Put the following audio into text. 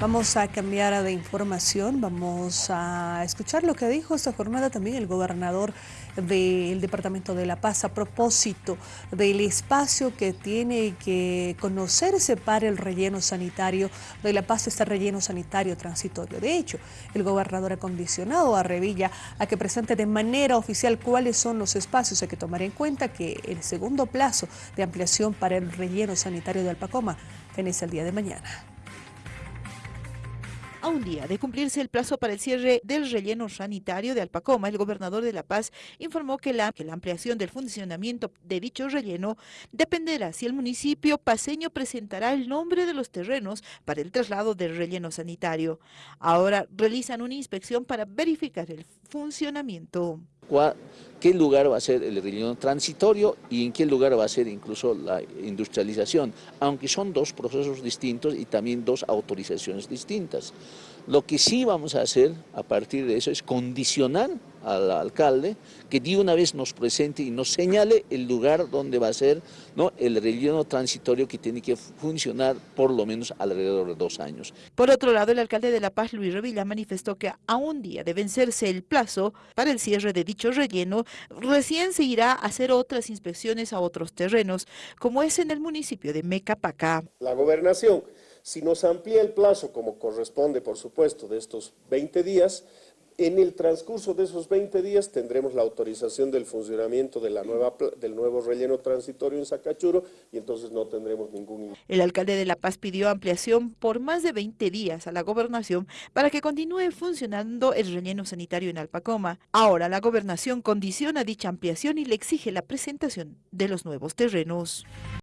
Vamos a cambiar de información, vamos a escuchar lo que dijo esta jornada también el gobernador del Departamento de La Paz a propósito del espacio que tiene que conocerse para el relleno sanitario de La Paz, este relleno sanitario transitorio. De hecho, el gobernador ha condicionado a Revilla a que presente de manera oficial cuáles son los espacios. Hay que tomar en cuenta que el segundo plazo de ampliación para el relleno sanitario de Alpacoma es el día de mañana. A un día de cumplirse el plazo para el cierre del relleno sanitario de Alpacoma, el gobernador de La Paz informó que la, que la ampliación del funcionamiento de dicho relleno dependerá si el municipio paseño presentará el nombre de los terrenos para el traslado del relleno sanitario. Ahora realizan una inspección para verificar el funcionamiento qué lugar va a ser el relleno transitorio y en qué lugar va a ser incluso la industrialización, aunque son dos procesos distintos y también dos autorizaciones distintas. Lo que sí vamos a hacer a partir de eso es condicionar al alcalde que de una vez nos presente y nos señale el lugar donde va a ser ¿no? el relleno transitorio que tiene que funcionar por lo menos alrededor de dos años. Por otro lado, el alcalde de La Paz, Luis Revilla, manifestó que a un día de vencerse el plazo para el cierre de dicho relleno, recién se irá a hacer otras inspecciones a otros terrenos, como es en el municipio de Mecapacá. La gobernación si nos amplía el plazo, como corresponde, por supuesto, de estos 20 días, en el transcurso de esos 20 días tendremos la autorización del funcionamiento del nuevo relleno transitorio en Sacachuro y entonces no tendremos ningún... El alcalde de La Paz pidió ampliación por más de 20 días a la gobernación para que continúe funcionando el relleno sanitario en Alpacoma. Ahora la gobernación condiciona dicha ampliación y le exige la presentación de los nuevos terrenos.